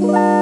Bye.